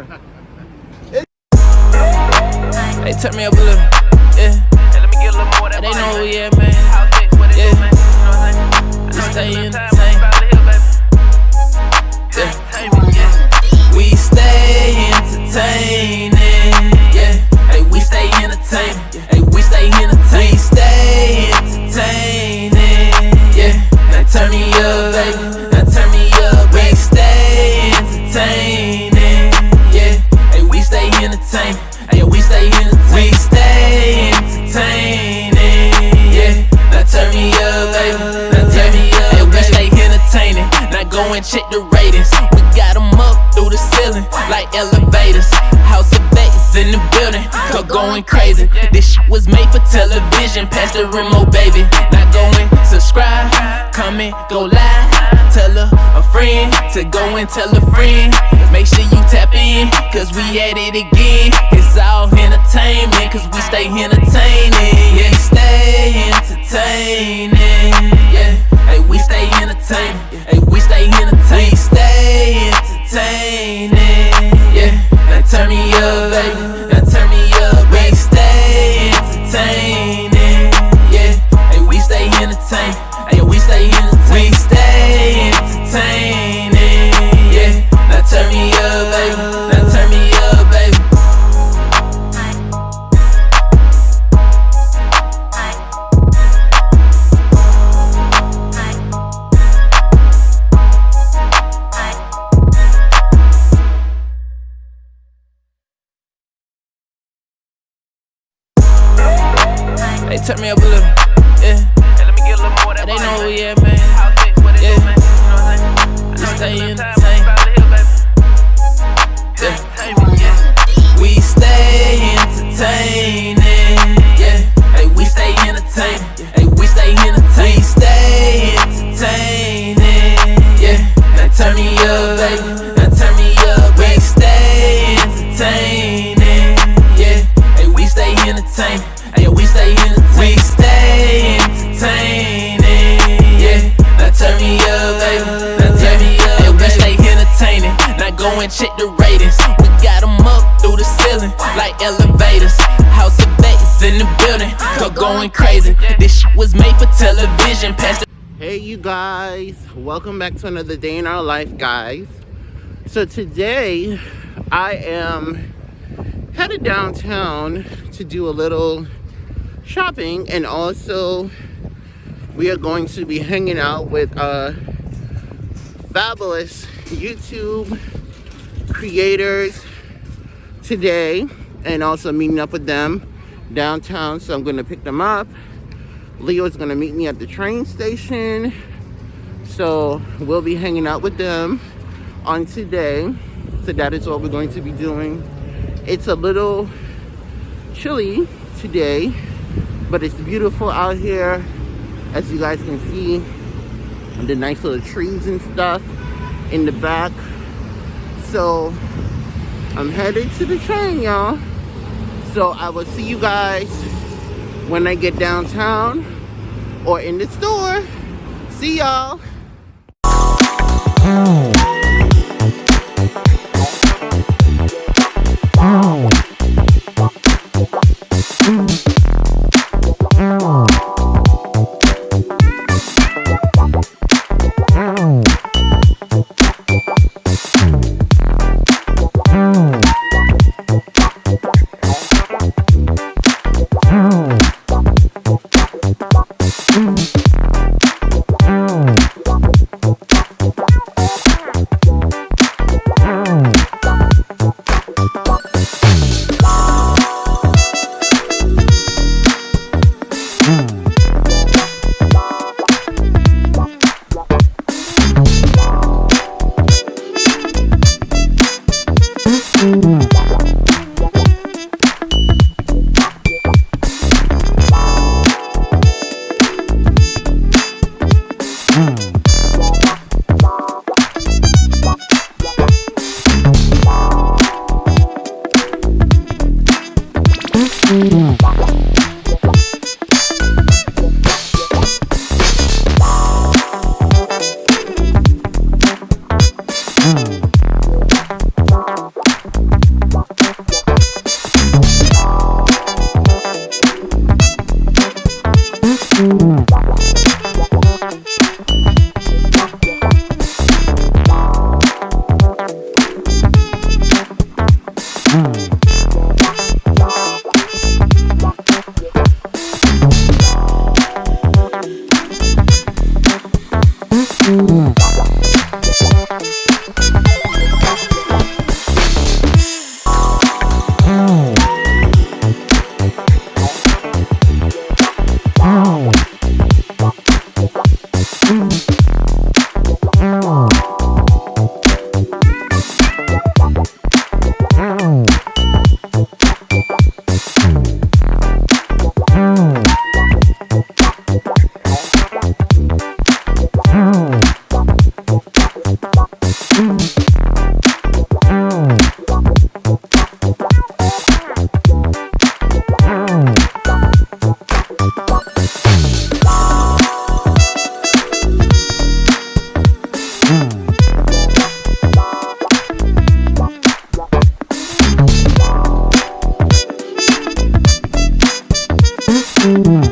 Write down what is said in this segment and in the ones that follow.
They turn me up a little, yeah. They know who we at, man. Yeah. Entertained. And check the ratings. We got 'em up through the ceiling like elevators. House of Vegas in the building, go going crazy. This shit was made for television. Pass the remote, baby. Now go and subscribe, comment, go live. Tell a, a friend to go and tell a friend. Make sure you tap in, cause we at it again. It's all entertainment, cause we stay entertaining. Yeah, stay entertaining. Yeah, hey, we stay entertaining. Hey, we stay entertaining. We stay entertaining. Yeah, now turn me up, baby. Now turn me up. We stay entertaining. Yeah, hey, we stay entertaining. Hey, we stay entertaining. Turn me up a little, and check the ratings. We got 'em up through the ceiling like elevators. House of in the building, go going crazy. This shit was made for television. Hey, you guys. Welcome back to another day in our life, guys. So today, I am headed downtown to do a little shopping and also we are going to be hanging out with uh fabulous YouTube creators today and also meeting up with them downtown. So I'm gonna pick them up. Leo is gonna meet me at the train station. So we'll be hanging out with them on today. So that is what we're going to be doing. It's a little chilly today but it's beautiful out here. As you guys can see the nice little trees and stuff in the back so i'm headed to the train y'all. So i will see you guys when i get downtown or in the store. See y'all Mm-hmm.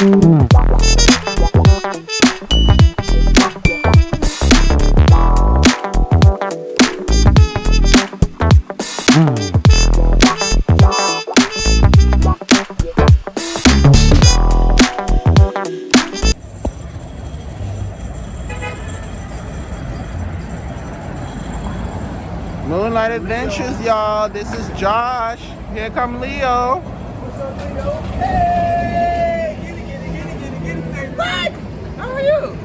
Moonlight Adventures, y'all. This is Josh. Here come Leo. What? How are you?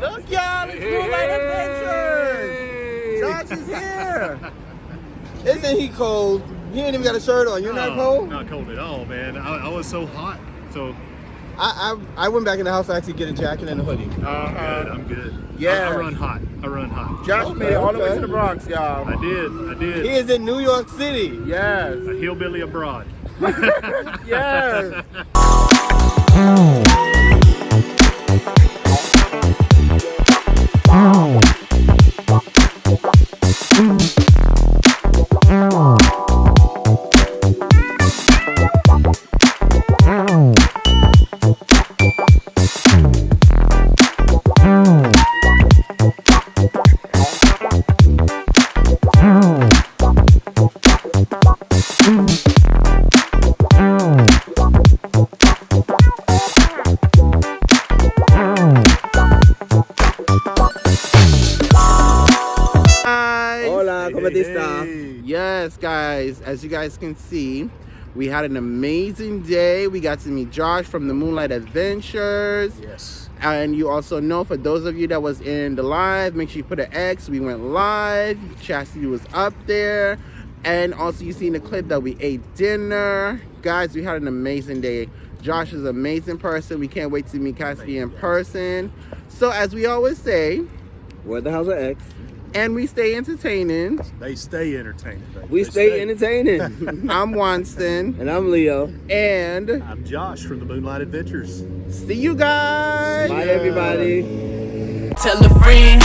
Look, y'all. It's Moonlight Adventures. Josh is here. Isn't he cold? He ain't even got a shirt on. You're not cold? Not cold at all, man. I, I was so hot. So I, I I went back in the house to actually get a jacket and a hoodie. Uh, uh, I'm good. I'm good. Yeah. I, I run hot. I run hot. Josh made it all the way to the Bronx, y'all. I did. I did. He is in New York City. Yes. a hillbilly abroad. Yes. guys, as you guys can see, we had an amazing day. We got to meet Josh from the Moonlight Adventures. Yes. And you also know, for those of you that was in the live, make sure you put an X. We went live. Chastity was up there. And also you seen the clip that we ate dinner. Guys, we had an amazing day. Josh is an amazing person. We can't wait to meet Cassidy in person. So as we always say, Where the hell's the X? And we stay entertaining. They stay entertaining. baby. We They stay entertaining. I'm Wanston. and I'm Leo. And I'm Josh from the Moonlight Adventures. see you guys. Bye, everybody. Tell a friend,